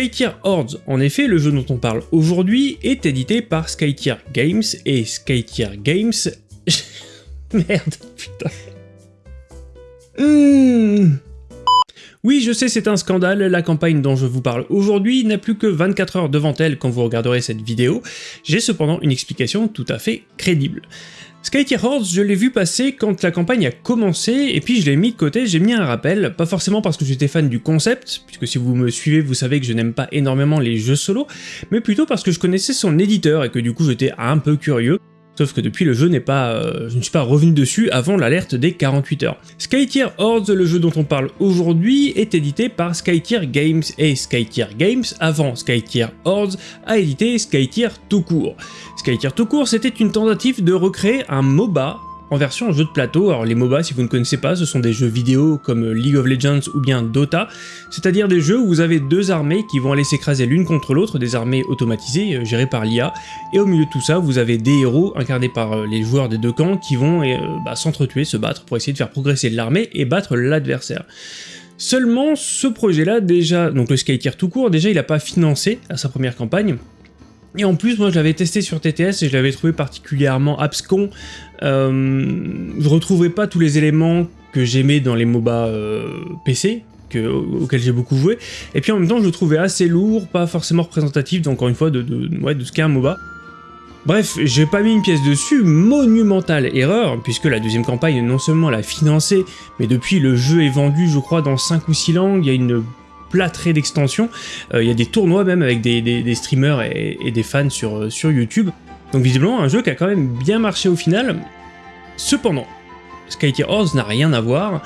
Skytier Hordes, en effet, le jeu dont on parle aujourd'hui, est édité par Skytier Games, et Skytier Games... Merde, putain. Hmm. Oui, je sais, c'est un scandale, la campagne dont je vous parle aujourd'hui n'a plus que 24 heures devant elle quand vous regarderez cette vidéo, j'ai cependant une explication tout à fait crédible. Skytier Hordes, je l'ai vu passer quand la campagne a commencé, et puis je l'ai mis de côté, j'ai mis un rappel, pas forcément parce que j'étais fan du concept, puisque si vous me suivez, vous savez que je n'aime pas énormément les jeux solo, mais plutôt parce que je connaissais son éditeur et que du coup j'étais un peu curieux. Sauf que depuis le jeu n'est pas, euh, je ne suis pas revenu dessus avant l'alerte des 48 heures. Skytier Hordes, le jeu dont on parle aujourd'hui, est édité par Skytier Games et Skytier Games, avant Skytier Hordes, a édité Skytier tout court. Skytier tout court, c'était une tentative de recréer un MOBA en version jeu de plateau. Alors les MOBA, si vous ne connaissez pas, ce sont des jeux vidéo comme League of Legends ou bien Dota, c'est-à-dire des jeux où vous avez deux armées qui vont aller s'écraser l'une contre l'autre, des armées automatisées, euh, gérées par l'IA, et au milieu de tout ça, vous avez des héros incarnés par euh, les joueurs des deux camps qui vont euh, bah, s'entretuer, se battre pour essayer de faire progresser l'armée et battre l'adversaire. Seulement, ce projet-là, déjà, donc le Skytier tout court, déjà il n'a pas financé à sa première campagne, et en plus, moi je l'avais testé sur TTS et je l'avais trouvé particulièrement abscon. Euh, je retrouverai pas tous les éléments que j'aimais dans les MOBA euh, PC, auxquels j'ai beaucoup joué. Et puis en même temps, je le trouvais assez lourd, pas forcément représentatif, encore une fois, de, de ce qu'est un MOBA. Bref, j'ai pas mis une pièce dessus, monumentale erreur, puisque la deuxième campagne non seulement l'a financée, mais depuis le jeu est vendu je crois dans 5 ou 6 langues, il y a une plâtré d'extensions. Euh, il y a des tournois même avec des, streamers et, des fans sur, euh, sur YouTube. Donc visiblement un jeu qui a quand même bien marché au final. Cependant, Skytier Horse n'a rien à voir,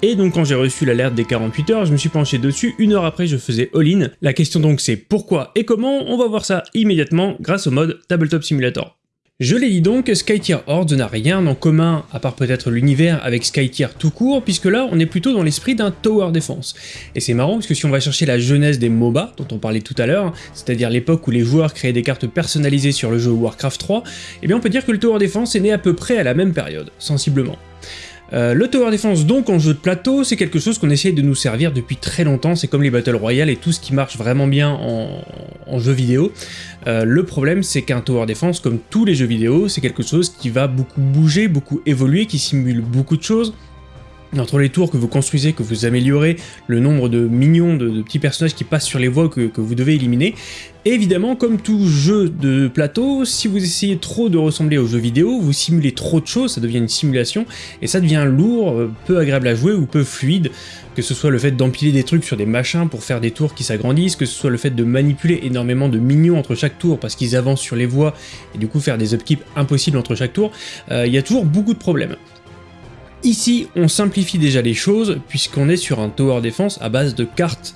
et donc quand j'ai reçu l'alerte des 48 heures, je me suis penché dessus, une heure après je faisais all-in. La question donc c'est pourquoi et comment, on va voir ça immédiatement grâce au mode Tabletop Simulator. Je l'ai dit donc, Skytier Horde n'a rien en commun, à part peut-être l'univers, avec Skytier tout court, puisque là on est plutôt dans l'esprit d'un Tower Defense. Et c'est marrant parce que si on va chercher la jeunesse des MOBA, dont on parlait tout à l'heure, c'est-à-dire l'époque où les joueurs créaient des cartes personnalisées sur le jeu Warcraft 3, eh bien on peut dire que le Tower Defense est né à peu près à la même période, sensiblement. Euh, le Tower Defense donc en jeu de plateau, c'est quelque chose qu'on essaye de nous servir depuis très longtemps, c'est comme les Battle Royale et tout ce qui marche vraiment bien en, jeu vidéo. Euh, le problème c'est qu'un Tower Defense, comme tous les jeux vidéo, c'est quelque chose qui va beaucoup bouger, beaucoup évoluer, qui simule beaucoup de choses, entre les tours que vous construisez, que vous améliorez, le nombre de millions de, petits personnages qui passent sur les voies que, vous devez éliminer, évidemment, comme tout jeu de plateau, si vous essayez trop de ressembler aux jeux vidéo, vous simulez trop de choses, ça devient une simulation, et ça devient lourd, euh, peu agréable à jouer ou peu fluide, que ce soit le fait d'empiler des trucs sur des machins pour faire des tours qui s'agrandissent, que ce soit le fait de manipuler énormément de minions entre chaque tour parce qu'ils avancent sur les voies, et du coup faire des upkeeps impossibles entre chaque tour, euh, il y a toujours beaucoup de problèmes. Ici, on simplifie déjà les choses, puisqu'on est sur un tower defense à base de cartes,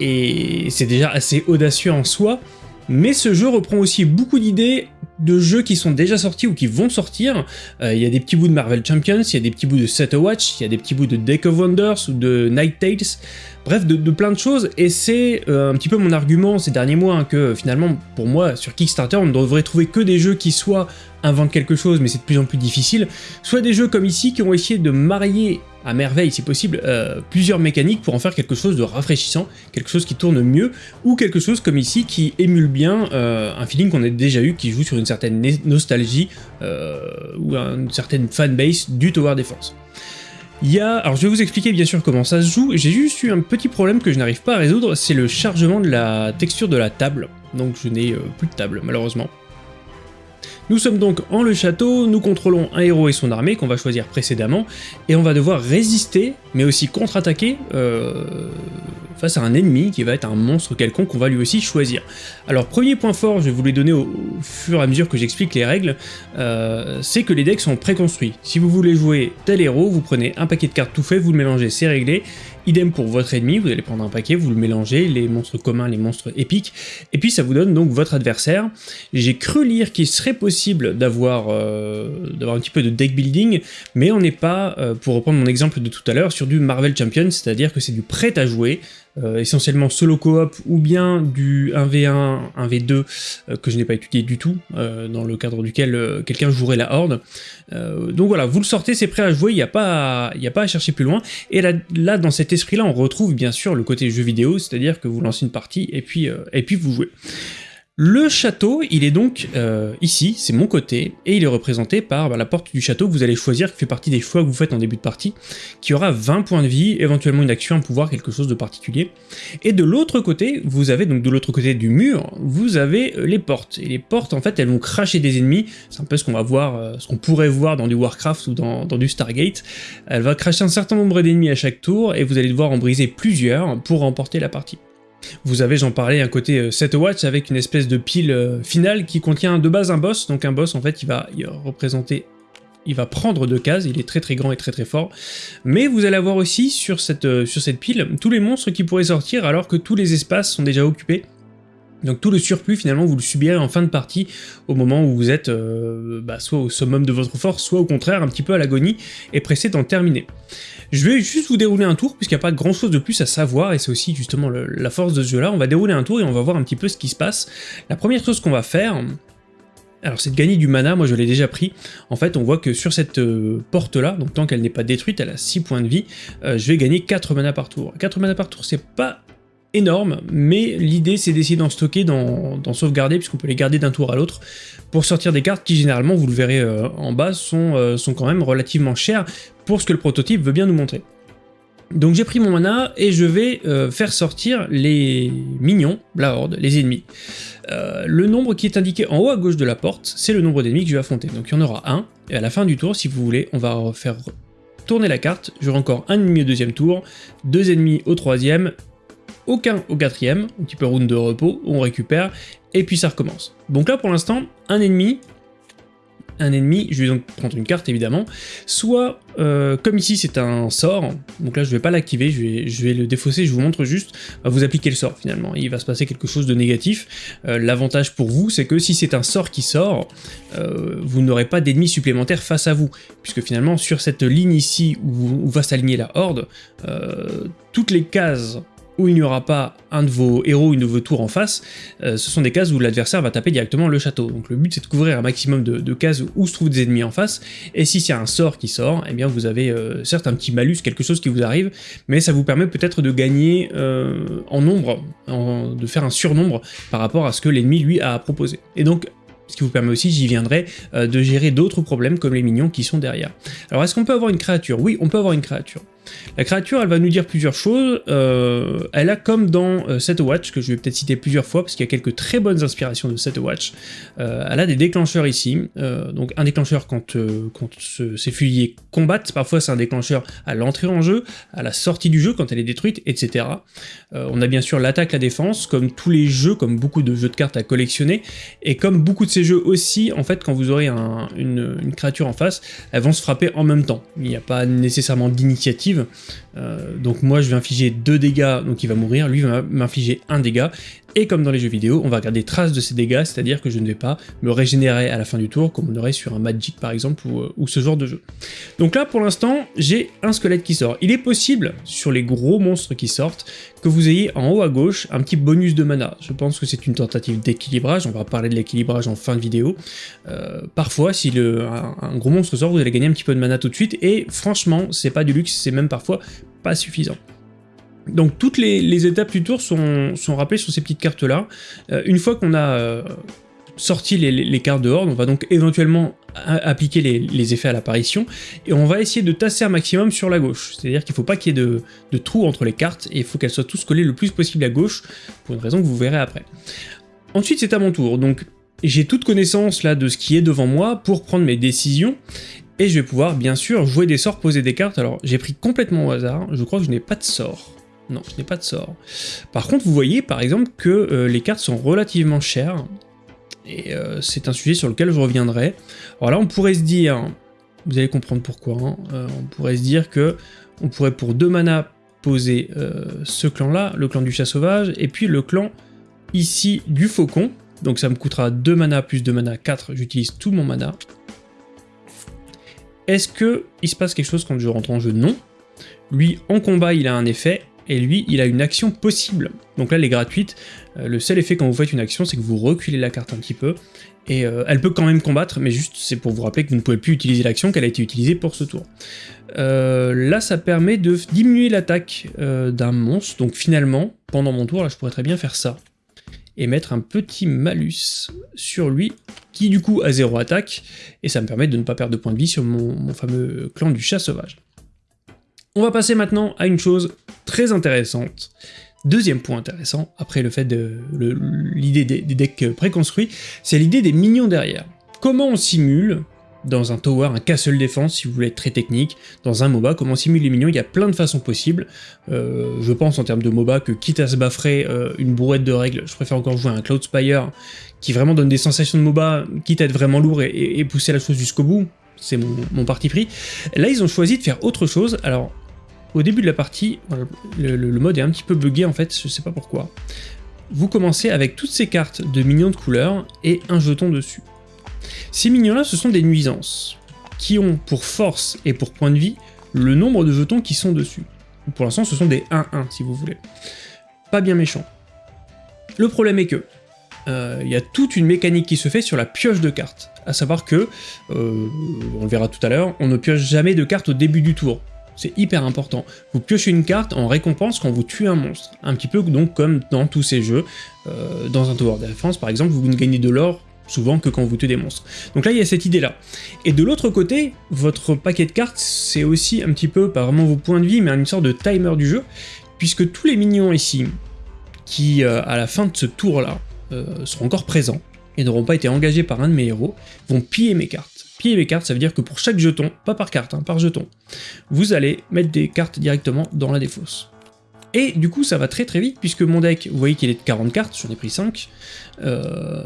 et c'est déjà assez audacieux en soi, mais ce jeu reprend aussi beaucoup d'idées de jeux qui sont déjà sortis ou qui vont sortir. Euh, il y a des petits bouts de Marvel Champions, il y a des petits bouts de Set Watch, il y a des petits bouts de Deck of Wonders ou de Night Tales, bref, de, plein de choses, et c'est euh, un petit peu mon argument ces derniers mois, hein, que finalement, pour moi, sur Kickstarter, on ne devrait trouver que des jeux qui soient inventent quelque chose, mais c'est de plus en plus difficile, soit des jeux comme ici qui ont essayé de marier à merveille, si possible, euh, plusieurs mécaniques pour en faire quelque chose de rafraîchissant, quelque chose qui tourne mieux, ou quelque chose comme ici qui émule bien euh, un feeling qu'on a déjà eu, qui joue sur une certaine nostalgie euh, ou une certaine fanbase du Tower Defense. Il y a... Alors je vais vous expliquer bien sûr comment ça se joue, j'ai juste eu un petit problème que je n'arrive pas à résoudre, c'est le chargement de la texture de la table, donc je n'ai plus de table malheureusement. Nous sommes donc en le château, nous contrôlons un héros et son armée qu'on va choisir précédemment, et on va devoir résister, mais aussi contre-attaquer euh, face à un ennemi qui va être un monstre quelconque qu'on va lui aussi choisir. Alors premier point fort, je vais vous les donner au, fur et à mesure que j'explique les règles, euh, c'est que les decks sont préconstruits. Si vous voulez jouer tel héros, vous prenez un paquet de cartes tout fait, vous le mélangez, c'est réglé, Idem pour votre ennemi, vous allez prendre un paquet, vous le mélangez, les monstres communs, les monstres épiques, et puis ça vous donne donc votre adversaire. J'ai cru lire qu'il serait possible d'avoir euh, un petit peu de deck building, mais on n'est pas, euh, pour reprendre mon exemple de tout à l'heure, sur du Marvel Champion, c'est-à-dire que c'est du prêt à jouer, euh, essentiellement solo coop ou bien du 1v1, 1v2 que je n'ai pas étudié du tout, dans le cadre duquel quelqu'un jouerait la horde. donc voilà, vous le sortez, c'est prêt à jouer, il n'y a, pas à, a pas à chercher plus loin. Et là, là dans cet esprit-là, on retrouve bien sûr le côté jeu vidéo, c'est-à-dire que vous lancez une partie et puis, et puis vous jouez. Le château, il est donc euh, ici, c'est mon côté, et il est représenté par bah, la porte du château que vous allez choisir, qui fait partie des choix que vous faites en début de partie, qui aura 20 points de vie, éventuellement une action, un pouvoir, quelque chose de particulier. Et de l'autre côté, vous avez donc de l'autre côté du mur, vous avez euh, les portes. Et les portes, en fait, elles vont cracher des ennemis, c'est un peu ce qu'on va voir, euh, ce qu'on pourrait voir dans du Warcraft ou dans, dans du Stargate. Elle va cracher un certain nombre d'ennemis à chaque tour, et vous allez devoir en briser plusieurs pour remporter la partie. Vous avez, j'en parlais, un côté 7 euh, watts avec une espèce de pile euh, finale qui contient de base un boss, donc un boss en fait il va, représenter il va prendre deux cases, il est très très grand et très très fort, mais vous allez avoir aussi euh, sur cette pile tous les monstres qui pourraient sortir alors que tous les espaces sont déjà occupés. Donc tout le surplus finalement vous le subirez en fin de partie au moment où vous êtes bah, soit au summum de votre force, soit au contraire un petit peu à l'agonie et pressé d'en terminer. Je vais juste vous dérouler un tour, puisqu'il n'y a pas grand chose de plus à savoir, et c'est aussi justement la force de ce jeu-là. On va dérouler un tour et on va voir un petit peu ce qui se passe. La première chose qu'on va faire, alors c'est de gagner du mana, moi je l'ai déjà pris. En fait, on voit que sur cette euh, porte-là, donc tant qu'elle n'est pas détruite, elle a 6 points de vie, euh, je vais gagner 4 mana par tour. 4 mana par tour, c'est pas énorme, mais l'idée c'est d'essayer d'en stocker, d'en sauvegarder, puisqu'on peut les garder d'un tour à l'autre, pour sortir des cartes qui généralement, vous le verrez euh, en bas, sont, sont quand même relativement chères, pour ce que le prototype veut bien nous montrer. Donc j'ai pris mon mana et je vais euh, faire sortir les minions, la horde, les ennemis. Euh, le nombre qui est indiqué en haut à gauche de la porte, c'est le nombre d'ennemis que je vais affronter. Donc il y en aura un, et à la fin du tour, si vous voulez, on va faire tourner la carte. J'aurai encore un ennemi au deuxième tour, deux ennemis au troisième, aucun au quatrième, un petit peu round de repos, on récupère, et puis ça recommence. Donc là pour l'instant, un ennemi, un ennemi, je vais donc prendre une carte évidemment, soit, euh, comme ici c'est un sort, donc là je vais pas l'activer, je vais, le défausser, je vous montre juste, vous appliquez le sort finalement, il va se passer quelque chose de négatif. Euh, l'avantage pour vous, c'est que si c'est un sort qui sort, euh, vous n'aurez pas d'ennemis supplémentaires face à vous, puisque finalement sur cette ligne ici où va s'aligner la horde, toutes les cases où il n'y aura pas un de vos héros, une de vos tours en face, euh, ce sont des cases où l'adversaire va taper directement le château. Donc le but c'est de couvrir un maximum de, cases où se trouvent des ennemis en face, et si c'est un sort qui sort, eh bien vous avez euh, certes un petit malus, quelque chose qui vous arrive, mais ça vous permet peut-être de gagner euh, en nombre, de faire un surnombre par rapport à ce que l'ennemi lui a proposé. Et donc ce qui vous permet aussi, j'y viendrai, de gérer d'autres problèmes comme les minions qui sont derrière. Alors est-ce qu'on peut avoir une créature? Oui, on peut avoir une créature. La créature, elle va nous dire plusieurs choses. Euh, elle a comme dans euh, Watch, que je vais peut-être citer plusieurs fois, parce qu'il y a quelques très bonnes inspirations de Set Watch, euh, elle a des déclencheurs ici. donc un déclencheur quand, ces fusiliers combattent, parfois c'est un déclencheur à l'entrée en jeu, à la sortie du jeu quand elle est détruite, etc. on a bien sûr l'attaque, la défense, comme tous les jeux, comme beaucoup de jeux de cartes à collectionner, et comme beaucoup de ces jeux aussi, en fait, quand vous aurez une créature en face, elles vont se frapper en même temps. Il n'y a pas nécessairement d'initiative euh, donc moi je vais infliger deux dégâts, donc il va mourir, lui va m'infliger un dégât, et comme dans les jeux vidéo, on va regarder traces de ces dégâts, c'est-à-dire que je ne vais pas me régénérer à la fin du tour, comme on aurait sur un Magic par exemple, ou, euh, ce genre de jeu. Donc là, pour l'instant, j'ai un squelette qui sort. Il est possible, sur les gros monstres qui sortent, que vous ayez en haut à gauche un petit bonus de mana. Je pense que c'est une tentative d'équilibrage, on va parler de l'équilibrage en fin de vidéo. Euh, parfois, si le, un, gros monstre sort, vous allez gagner un petit peu de mana tout de suite, et franchement, c'est pas du luxe, c'est même parfois pas suffisant. Donc toutes les, étapes du tour sont, rappelées sur ces petites cartes-là. Euh, une fois qu'on a euh, sorti les, cartes de Horde, on va donc éventuellement appliquer les, effets à l'apparition, et on va essayer de tasser un maximum sur la gauche. C'est-à-dire qu'il ne faut pas qu'il y ait de, trous entre les cartes, et il faut qu'elles soient tous collées le plus possible à gauche, pour une raison que vous verrez après. Ensuite c'est à mon tour, donc j'ai toute connaissance là de ce qui est devant moi pour prendre mes décisions, et je vais pouvoir bien sûr jouer des sorts, poser des cartes. Alors j'ai pris complètement au hasard, je crois que je n'ai pas de sort. Non, je n'ai pas de sort. Par contre, vous voyez par exemple que euh, les cartes sont relativement chères, et euh, c'est un sujet sur lequel je reviendrai. Alors là, on pourrait se dire, vous allez comprendre pourquoi, hein, euh, on pourrait se dire que on pourrait pour deux mana poser ce clan-là, le clan du chat sauvage, et puis le clan ici du faucon, donc ça me coûtera 2 mana plus 2 mana, 4, j'utilise tout mon mana. Est-ce que il se passe quelque chose quand je rentre en jeu? Non. Lui, en combat, il a un effet, et lui, il a une action possible. Donc là, elle est gratuite. Euh, le seul effet quand vous faites une action, c'est que vous reculez la carte un petit peu, et euh, elle peut quand même combattre, mais juste c'est pour vous rappeler que vous ne pouvez plus utiliser l'action qu'elle a été utilisée pour ce tour. Euh, là, ça permet de diminuer l'attaque d'un monstre, donc finalement, pendant mon tour, là, je pourrais très bien faire ça, et mettre un petit malus sur lui, qui du coup a zéro attaque, et ça me permet de ne pas perdre de points de vie sur mon fameux clan du chat sauvage. On va passer maintenant à une chose très intéressante. Deuxième point intéressant, après le fait de l'idée des, decks préconstruits, c'est l'idée des minions derrière. Comment on simule dans un tower, un castle défense si vous voulez être très technique, dans un MOBA, comment on simule les minions, il y a plein de façons possibles. Euh, je pense en termes de MOBA que quitte à se baffrer euh, une bourrette de règles, je préfère encore jouer un Cloud Spire qui vraiment donne des sensations de MOBA, quitte à être vraiment lourd et, pousser la chose jusqu'au bout, c'est mon, mon, parti pris. Là ils ont choisi de faire autre chose, alors au début de la partie, le, mode est un petit peu buggé en fait, je sais pas pourquoi. Vous commencez avec toutes ces cartes de minions de couleur et un jeton dessus. Ces minions-là, ce sont des nuisances, qui ont pour force et pour point de vie le nombre de jetons qui sont dessus. Pour l'instant, ce sont des 1-1 si vous voulez. Pas bien méchant. Le problème est que, euh, il y a toute une mécanique qui se fait sur la pioche de cartes. À savoir que, euh, on le verra tout à l'heure, on ne pioche jamais de cartes au début du tour. C'est hyper important. Vous piochez une carte en récompense quand vous tuez un monstre. Un petit peu donc comme dans tous ces jeux. Euh, dans un Tower Defense par exemple, vous ne gagnez de l'or souvent que quand vous tuez des monstres. Donc là, il y a cette idée-là. Et de l'autre côté, votre paquet de cartes, c'est aussi un petit peu, pas vraiment vos points de vie, mais une sorte de timer du jeu, puisque tous les minions ici, qui euh, à la fin de ce tour-là, euh, seront encore présents, et n'auront pas été engagés par un de mes héros, vont piller mes cartes piller mes cartes, ça veut dire que pour chaque jeton, pas par carte, hein, par jeton, vous allez mettre des cartes directement dans la défausse. Et du coup, ça va très très vite, puisque mon deck, vous voyez qu'il est de 40 cartes, j'en ai pris 5, euh,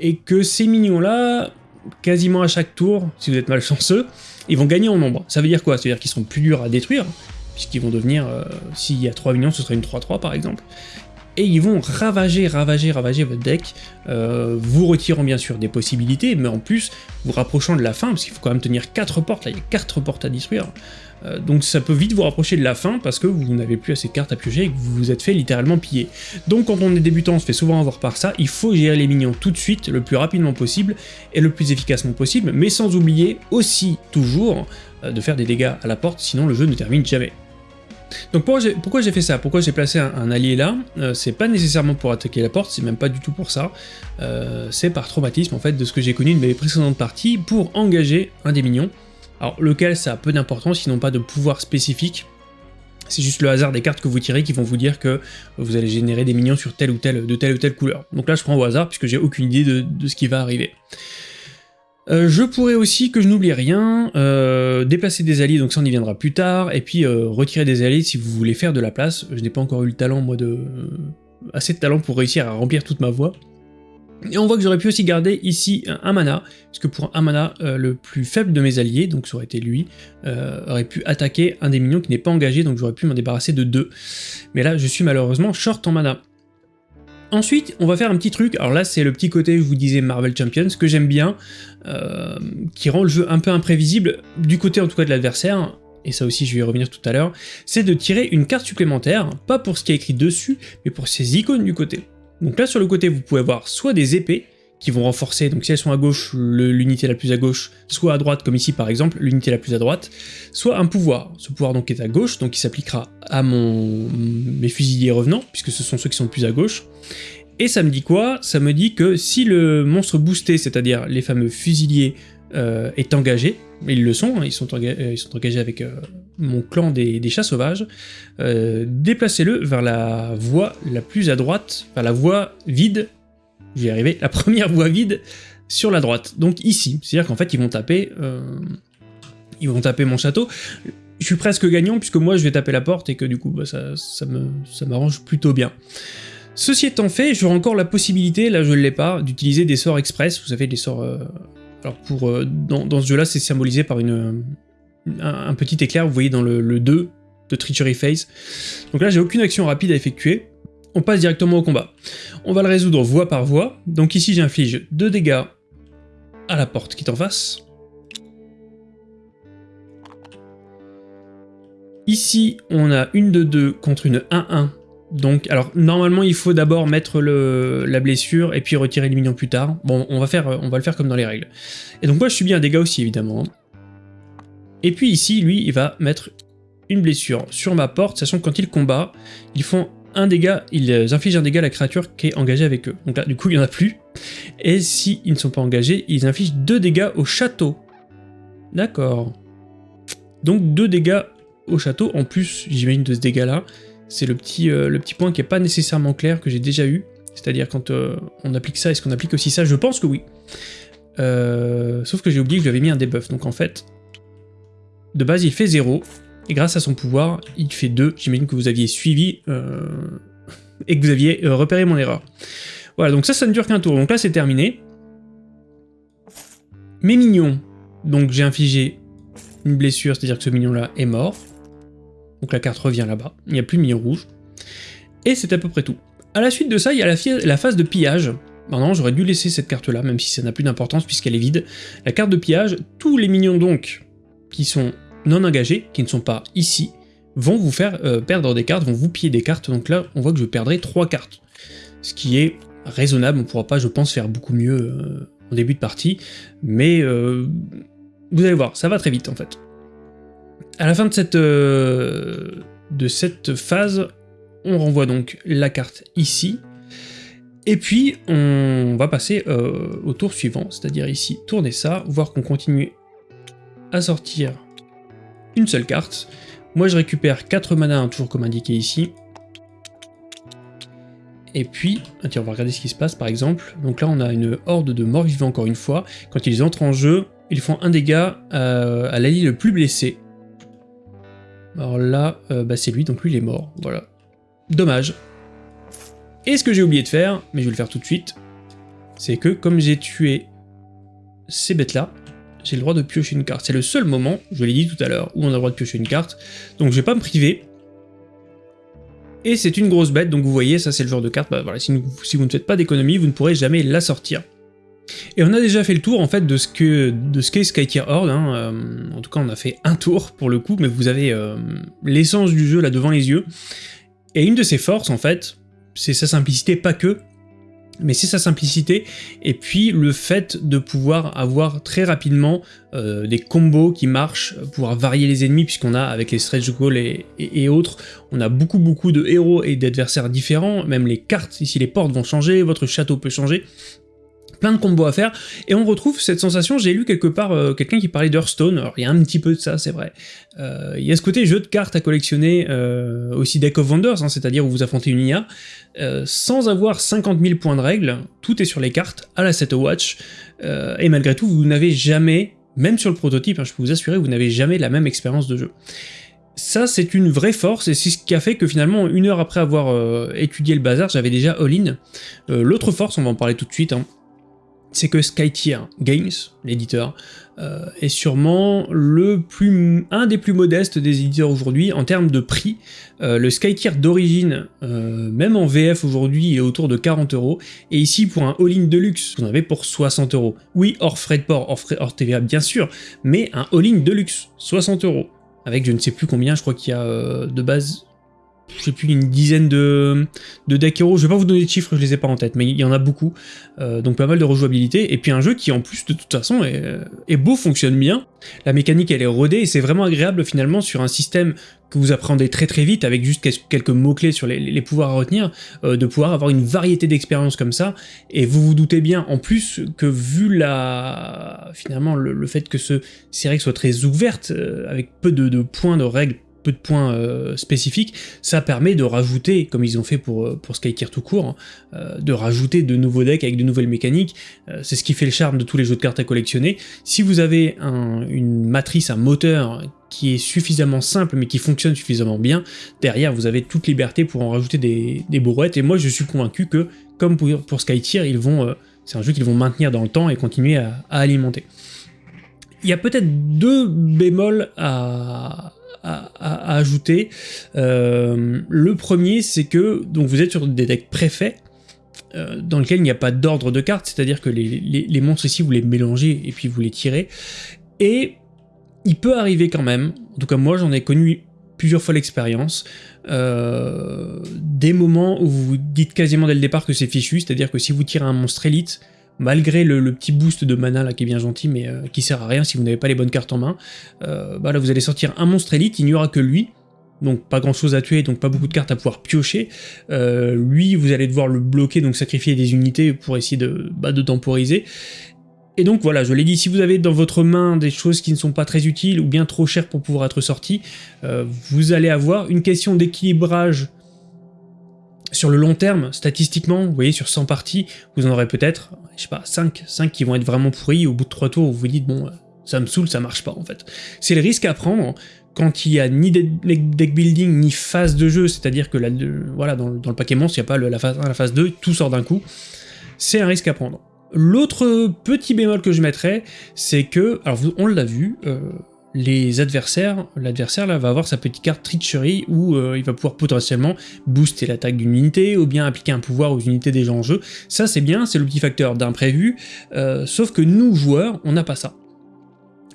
et que ces minions-là, quasiment à chaque tour, si vous êtes malchanceux, ils vont gagner en nombre. Ça veut dire quoi? Ça veut dire qu'ils sont plus durs à détruire, puisqu'ils vont devenir, euh, s'il y a 3 minions, ce serait une 3-3 par exemple, et ils vont ravager, ravager, ravager votre deck, euh, vous retirant bien sûr des possibilités, mais en plus vous rapprochant de la fin, parce qu'il faut quand même tenir 4 portes, là il y a 4 portes à détruire, euh, donc ça peut vite vous rapprocher de la fin parce que vous n'avez plus assez de cartes à piocher et que vous vous êtes fait littéralement piller. Donc quand on est débutant, on se fait souvent avoir par ça, il faut gérer les minions tout de suite, le plus rapidement possible et le plus efficacement possible, mais sans oublier aussi toujours euh, de faire des dégâts à la porte, sinon le jeu ne termine jamais. Donc pourquoi j'ai fait ça? Pourquoi j'ai placé un, allié là? Euh, C'est pas nécessairement pour attaquer la porte, c'est même pas du tout pour ça. Euh, c'est par traumatisme en fait de ce que j'ai connu de mes précédentes parties pour engager un des minions. Alors lequel ça a peu d'importance, sinon pas de pouvoir spécifique. C'est juste le hasard des cartes que vous tirez qui vont vous dire que vous allez générer des minions sur telle ou telle, de telle ou telle couleur. Donc là je prends au hasard puisque j'ai aucune idée de ce qui va arriver. Euh, je pourrais aussi, que je n'oublie rien, euh, déplacer des alliés, donc ça on y viendra plus tard, et puis euh, retirer des alliés si vous voulez faire de la place. Je n'ai pas encore eu le talent, moi, de... assez de talent pour réussir à remplir toute ma voie. Et on voit que j'aurais pu aussi garder ici un, mana, puisque pour un mana, le plus faible de mes alliés, donc ça aurait été lui, aurait pu attaquer un des minions qui n'est pas engagé, donc j'aurais pu m'en débarrasser de deux. Mais là, je suis malheureusement short en mana. Ensuite, on va faire un petit truc, alors là c'est le petit côté, je vous disais, Marvel Champions, que j'aime bien, euh, qui rend le jeu un peu imprévisible, du côté en tout cas de l'adversaire, et ça aussi je vais y revenir tout à l'heure, c'est de tirer une carte supplémentaire, pas pour ce qui est écrit dessus, mais pour ces icônes du côté. Donc là sur le côté vous pouvez avoir soit des épées, qui vont renforcer, donc si elles sont à gauche, l'unité la plus à gauche, soit à droite, comme ici par exemple, l'unité la plus à droite, soit un pouvoir. Ce pouvoir donc est à gauche, donc il s'appliquera à mon, mes fusiliers revenants, puisque ce sont ceux qui sont plus à gauche. Et ça me dit quoi? Ça me dit que si le monstre boosté, c'est-à-dire les fameux fusiliers, euh, est engagé, ils le sont, hein, ils, sont ils, sont engagés avec euh, mon clan des, chats sauvages, euh, déplacez-le vers la voie la plus à droite, vers la voie vide j'y arriver, la première voie vide sur la droite, donc ici. C'est-à-dire qu'en fait, ils vont taper... Euh, ils vont taper mon château. Je suis presque gagnant, puisque moi, je vais taper la porte, et que du coup, bah, ça, ça m'arrange plutôt bien. Ceci étant fait, j'aurai encore la possibilité, là je ne l'ai pas, d'utiliser des sorts express, vous savez, des sorts... Euh, alors pour, euh, dans, ce jeu-là, c'est symbolisé par une, un, petit éclair, vous voyez dans le, le 2 de Treachery Phase. Donc là, j'ai aucune action rapide à effectuer, on passe directement au combat. On va le résoudre voie par voie, donc ici j'inflige 2 dégâts à la porte qui est en face. Ici, on a une de 2 contre une 1-1. Donc, alors, normalement, il faut d'abord mettre la blessure et puis retirer le minion plus tard. Bon, on va, faire, on va le faire comme dans les règles. Et donc moi, je subis un dégât aussi, évidemment. Et puis ici, lui, il va mettre une blessure sur ma porte, sachant que quand ils combat, ils font un dégât, ils infligent un dégât à la créature qui est engagée avec eux. Donc là, du coup, il n'y en a plus. Et s'ils ne sont pas engagés, ils infligent deux dégâts au château. D'accord. Donc deux dégâts au château, en plus, j'imagine, de ce dégât-là. C'est le, petit, euh, point qui n'est pas nécessairement clair, que j'ai déjà eu. C'est-à-dire quand euh, on applique ça, est-ce qu'on applique aussi ça? Je pense que oui. Euh, sauf que j'ai oublié que je lui avais mis un debuff, donc en fait, de base il fait 0, et grâce à son pouvoir, il fait 2. J'imagine que vous aviez suivi et que vous aviez repéré mon erreur. Voilà, donc ça, ça ne dure qu'un tour. Donc là, c'est terminé. Mes mignons, donc j'ai infligé une blessure, c'est-à-dire que ce mignon-là est mort. Donc la carte revient là-bas, il n'y a plus de mignon rouge. Et c'est à peu près tout. A la suite de ça, il y a la, phase de pillage. Maintenant, j'aurais dû laisser cette carte-là, même si ça n'a plus d'importance puisqu'elle est vide. La carte de pillage, tous les minions donc, qui sont non engagés, qui ne sont pas ici, vont vous faire euh, perdre des cartes, vont vous piller des cartes, donc là, on voit que je perdrai 3 cartes. Ce qui est raisonnable, on ne pourra pas, je pense, faire beaucoup mieux euh, en début de partie, mais euh, vous allez voir, ça va très vite en fait. À la fin de cette, de cette phase, on renvoie donc la carte ici, et puis on va passer au tour suivant, c'est-à-dire ici, tourner ça, voir qu'on continue à sortir une seule carte. Moi je récupère 4 mana, toujours comme indiqué ici. Et puis, ah, tiens, on va regarder ce qui se passe par exemple. Donc là on a une horde de morts vivants encore une fois. Quand ils entrent en jeu, ils font un dégât euh, à l'allié le plus blessé. Alors là, euh, bah c'est lui, donc lui il est mort, voilà. Dommage. Et ce que j'ai oublié de faire, mais je vais le faire tout de suite, c'est que comme j'ai tué ces bêtes-là, j'ai le droit de piocher une carte. C'est le seul moment, je l'ai dit tout à l'heure, où on a le droit de piocher une carte, donc je vais pas me priver. Et c'est une grosse bête, donc vous voyez, ça c'est le genre de carte, bah voilà, si, vous ne faites pas d'économie, vous ne pourrez jamais la sortir. Et on a déjà fait le tour en fait de ce que de ce Skytier Horde, hein. euh, en tout cas on a fait un tour pour le coup, mais vous avez euh, l'essence du jeu là devant les yeux. Et une de ses forces en fait, c'est sa simplicité, pas que, mais c'est sa simplicité, et puis le fait de pouvoir avoir très rapidement euh, des combos qui marchent, pouvoir varier les ennemis, puisqu'on a, avec les stretch goals et, et, autres, on a beaucoup beaucoup de héros et d'adversaires différents, même les cartes, ici les portes vont changer, votre château peut changer, plein de combos à faire, et on retrouve cette sensation, j'ai lu quelque part euh, quelqu'un qui parlait d'Hearthstone, alors il y a un petit peu de ça, c'est vrai. Euh, il y a ce côté jeu de cartes à collectionner, euh, aussi Deck of Wonders, hein, c'est-à-dire où vous affrontez une IA, sans avoir 50 000 points de règles, tout est sur les cartes, à la set watch, et malgré tout, vous n'avez jamais, même sur le prototype, hein, je peux vous assurer, vous n'avez jamais la même expérience de jeu. Ça, c'est une vraie force, et c'est ce qui a fait que finalement, une heure après avoir étudié le bazar, j'avais déjà all-in. L'autre force, on va en parler tout de suite, hein, c'est que Skytier Games, l'éditeur, euh, est sûrement un des plus modestes des éditeurs aujourd'hui en termes de prix. Euh, le Skytier d'origine, euh, même en VF aujourd'hui, est autour de 40 euros, et ici pour un all-in Deluxe, vous en avez pour 60 euros. Oui, hors frais de port, hors, TVA bien sûr, mais un all-in Deluxe, 60 euros. Avec je ne sais plus combien, je crois qu'il y a de base je sais plus, une dizaine de, de decks héros. Je vais pas vous donner de chiffres, je les ai pas en tête, mais il y en a beaucoup. Euh, donc pas mal de rejouabilité. Et puis un jeu qui en plus de toute façon est, beau, fonctionne bien. La mécanique elle est rodée et c'est vraiment agréable finalement sur un système que vous apprenez très très vite avec juste quelques mots-clés sur les, pouvoirs à retenir, euh, de pouvoir avoir une variété d'expériences comme ça, et vous vous doutez bien en plus que vu la finalement le, fait que ce, règles soient très ouvertes, euh, avec peu de points de règles peu de points euh, spécifiques, ça permet de rajouter, comme ils ont fait pour, euh, pour tout court, hein, euh, de rajouter de nouveaux decks avec de nouvelles mécaniques, c'est ce qui fait le charme de tous les jeux de cartes à collectionner. Si vous avez une matrice, un moteur qui est suffisamment simple mais qui fonctionne suffisamment bien, derrière vous avez toute liberté pour en rajouter des, des et moi je suis convaincu que, comme pour, pour Skytier, ils vont, c'est un jeu qu'ils vont maintenir dans le temps et continuer à alimenter. Il y a peut-être deux bémols à, à, ajouter. Euh, le premier, c'est que donc vous êtes sur des decks préfaits, euh, dans lesquels il n'y a pas d'ordre de cartes, c'est-à-dire que les, monstres ici, vous les mélangez et puis vous les tirez. Et il peut arriver quand même, en tout cas moi j'en ai connu plusieurs fois l'expérience, euh, des moments où vous vous dites quasiment dès le départ que c'est fichu, c'est-à-dire que si vous tirez un monstre élite, malgré le, petit boost de mana qui est bien gentil mais euh, qui sert à rien si vous n'avez pas les bonnes cartes en main, euh, bah là vous allez sortir un monstre élite, il n'y aura que lui, donc pas grand chose à tuer, donc pas beaucoup de cartes à pouvoir piocher. lui, vous allez devoir le bloquer, donc sacrifier des unités pour essayer de, bah, de temporiser. Et donc voilà, je l'ai dit, si vous avez dans votre main des choses qui ne sont pas très utiles ou bien trop chères pour pouvoir être sorties, euh, vous allez avoir une question d'équilibrage sur le long terme, statistiquement, vous voyez, sur 100 parties, vous en aurez peut-être, je sais pas, 5, 5 qui vont être vraiment pourris, au bout de 3 tours, vous vous dites, bon, ça me saoule, ça marche pas en fait. C'est le risque à prendre quand il y a ni deck building ni phase de jeu, c'est-à-dire que là, voilà, dans, le paquet monstre, il n'y a pas la phase 1, la phase 2, tout sort d'un coup, c'est un risque à prendre. L'autre petit bémol que je mettrais, c'est que, alors on l'a vu, euh, les adversaires, l'adversaire là va avoir sa petite carte Treachery où euh, il va pouvoir potentiellement booster l'attaque d'une unité ou bien appliquer un pouvoir aux unités déjà en jeu. Ça c'est bien, c'est le petit facteur d'imprévu, euh, sauf que nous joueurs, on n'a pas ça.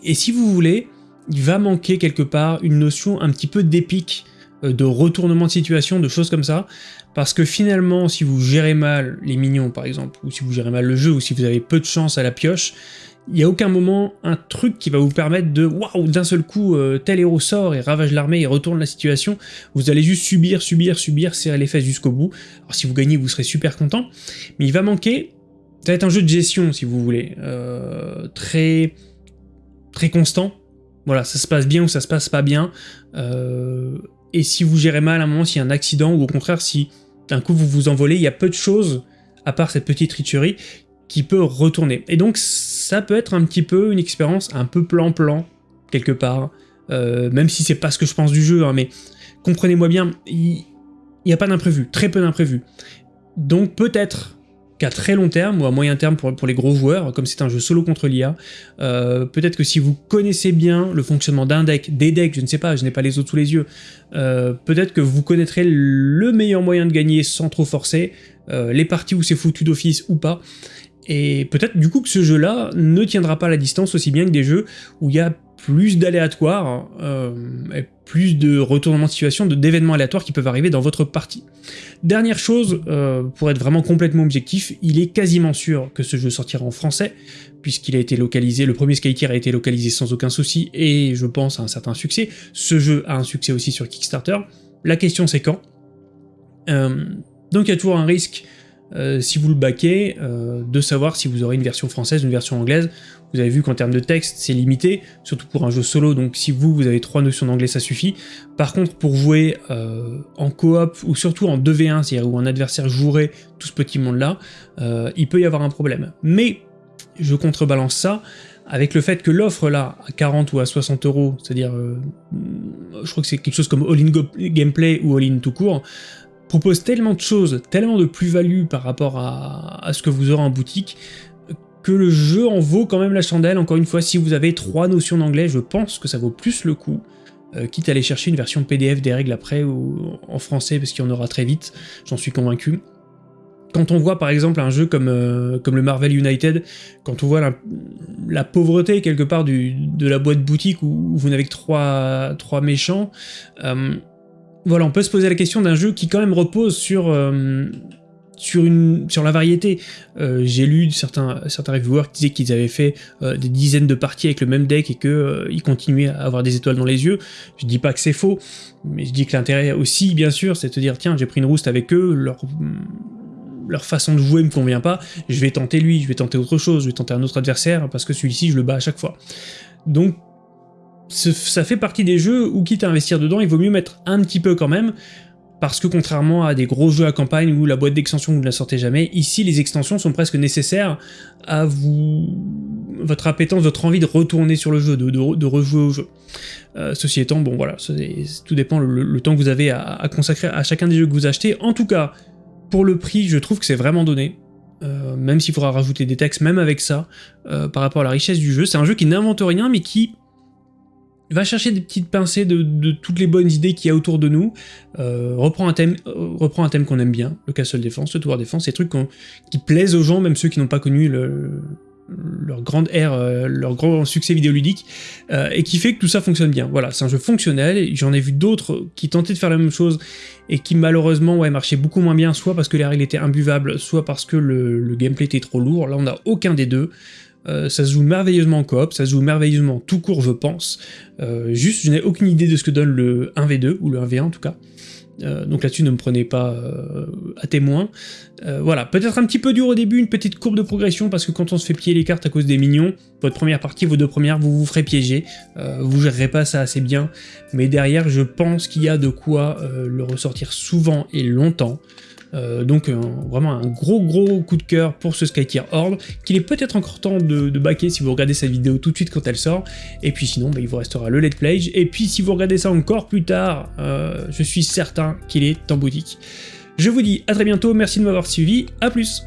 Et si vous voulez, il va manquer quelque part une notion un petit peu d'épique, de retournement de situation, de choses comme ça, parce que finalement, si vous gérez mal les minions par exemple, ou si vous gérez mal le jeu, ou si vous avez peu de chance à la pioche, il n'y a aucun moment un truc qui va vous permettre de waouh d'un seul coup euh, tel héros sort et ravage l'armée et retourne la situation. Vous allez juste subir, subir, subir, serrer les fesses jusqu'au bout. Alors si vous gagnez, vous serez super content, mais il va manquer. Ça va être un jeu de gestion si vous voulez, euh, très très constant. Voilà, ça se passe bien ou ça se passe pas bien. Euh, et si vous gérez mal à un moment, s'il y a un accident ou au contraire si d'un coup vous vous envolez, il y a peu de choses, à part cette petite rituerie, qui peut retourner. Et donc ça peut être un petit peu une expérience un peu plan-plan, quelque part, euh, même si c'est pas ce que je pense du jeu, hein, mais comprenez-moi bien, il n'y a pas d'imprévu, très peu d'imprévu. Donc peut-être qu'à très long terme, ou à moyen terme pour, les gros joueurs, comme c'est un jeu solo contre l'IA, euh, peut-être que si vous connaissez bien le fonctionnement d'un deck, des decks, je ne sais pas, je n'ai pas les autres sous les yeux, euh, peut-être que vous connaîtrez le meilleur moyen de gagner sans trop forcer, les parties où c'est foutu d'office ou pas, et peut-être du coup que ce jeu-là ne tiendra pas la distance aussi bien que des jeux où il y a plus d'aléatoires, euh, plus de retournements de situation, d'événements aléatoires qui peuvent arriver dans votre partie. Dernière chose, euh, pour être vraiment complètement objectif, il est quasiment sûr que ce jeu sortira en français, puisqu'il a été localisé, le premier Skytier a été localisé sans aucun souci, et je pense à un certain succès. Ce jeu a un succès aussi sur Kickstarter. La question c'est quand? Euh, Donc il y a toujours un risque euh, si vous le baquez, euh, de savoir si vous aurez une version française une version anglaise. Vous avez vu qu'en termes de texte, c'est limité, surtout pour un jeu solo, donc si vous, vous avez trois notions d'anglais, ça suffit. Par contre, pour jouer euh, en coop, ou surtout en 2v1, c'est-à-dire où un adversaire jouerait tout ce petit monde-là, il peut y avoir un problème. Mais, je contrebalance ça, avec le fait que l'offre là, à 40 ou à 60 euros, c'est-à-dire, je crois que c'est quelque chose comme All-in Gameplay ou All-in tout court, propose tellement de choses, tellement de plus-value par rapport à, ce que vous aurez en boutique, que le jeu en vaut quand même la chandelle. Encore une fois, si vous avez trois notions d'anglais, je pense que ça vaut plus le coup, euh, quitte à aller chercher une version PDF des règles après, ou en français, parce qu'il y en aura très vite, j'en suis convaincu. Quand on voit par exemple un jeu comme, euh, le Marvel United, quand on voit la, pauvreté quelque part de la boîte boutique où, vous n'avez que trois, trois méchants, euh, voilà, on peut se poser la question d'un jeu qui quand même repose sur, euh, la variété. Euh, j'ai lu certains, certains reviewers qui disaient qu'ils avaient fait euh, des dizaines de parties avec le même deck et qu'ils continuaient à avoir des étoiles dans les yeux. Je dis pas que c'est faux, mais je dis que l'intérêt aussi, bien sûr, c'est de se dire, tiens, j'ai pris une rouste avec eux, leur leur façon de jouer me convient pas, je vais tenter lui, je vais tenter autre chose, je vais tenter un autre adversaire, parce que celui-ci, je le bats à chaque fois. Donc ça fait partie des jeux où, quitte à investir dedans, il vaut mieux mettre un petit peu quand même, parce que contrairement à des gros jeux à campagne où la boîte d'extension vous ne la sortez jamais, ici les extensions sont presque nécessaires à vous votre appétence, votre envie de retourner sur le jeu, de, rejouer au jeu. Euh, ceci étant, bon voilà, tout dépend le, temps que vous avez à, consacrer à chacun des jeux que vous achetez. En tout cas, pour le prix, je trouve que c'est vraiment donné. Euh, même s'il faudra rajouter des textes, même avec ça, euh, par rapport à la richesse du jeu. C'est un jeu qui n'invente rien, mais qui va chercher des petites pincées de, toutes les bonnes idées qu'il y a autour de nous, euh, reprend un thème, euh, reprend un thème qu'on aime bien, le Castle Défense, le Tower Défense, ces trucs qui plaisent aux gens, même ceux qui n'ont pas connu leur grande ère, euh, leur grand succès vidéoludique, et qui fait que tout ça fonctionne bien. Voilà, c'est un jeu fonctionnel, j'en ai vu d'autres qui tentaient de faire la même chose, et qui malheureusement ouais, marchaient beaucoup moins bien, soit parce que les règles étaient imbuvables, soit parce que le, gameplay était trop lourd, là on n'a aucun des deux. Euh, ça se joue merveilleusement en coop, ça se joue merveilleusement tout court je pense, juste je n'ai aucune idée de ce que donne le 1v2, ou le 1v1 en tout cas, euh, donc là-dessus, ne me prenez pas euh, à témoin. Euh, voilà, peut-être un petit peu dur au début, une petite courbe de progression, parce que quand on se fait piller les cartes à cause des minions, votre première partie, vos deux premières, vous vous ferez piéger, vous gérerez pas ça assez bien, mais derrière, je pense qu'il y a de quoi le ressortir souvent et longtemps. Euh, donc vraiment un gros gros coup de cœur pour ce Skytier Horde, qu'il est peut-être encore temps de, baquer si vous regardez cette vidéo tout de suite quand elle sort, et puis sinon bah, il vous restera le Let's Play, et puis si vous regardez ça encore plus tard, euh, je suis certain qu'il est en boutique. Je vous dis à très bientôt, merci de m'avoir suivi, à plus